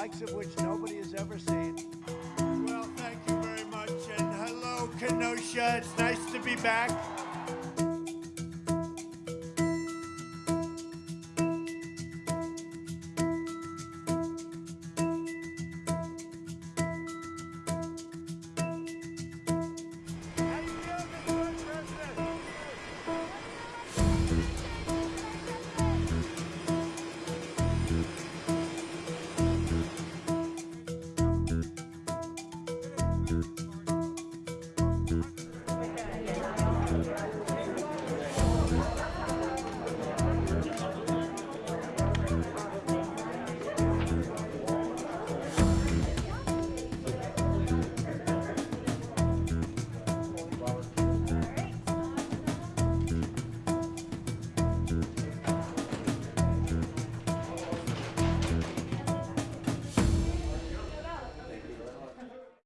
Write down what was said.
likes of which nobody has ever seen. Well, thank you very much. And hello, Kenosha. It's nice to be back.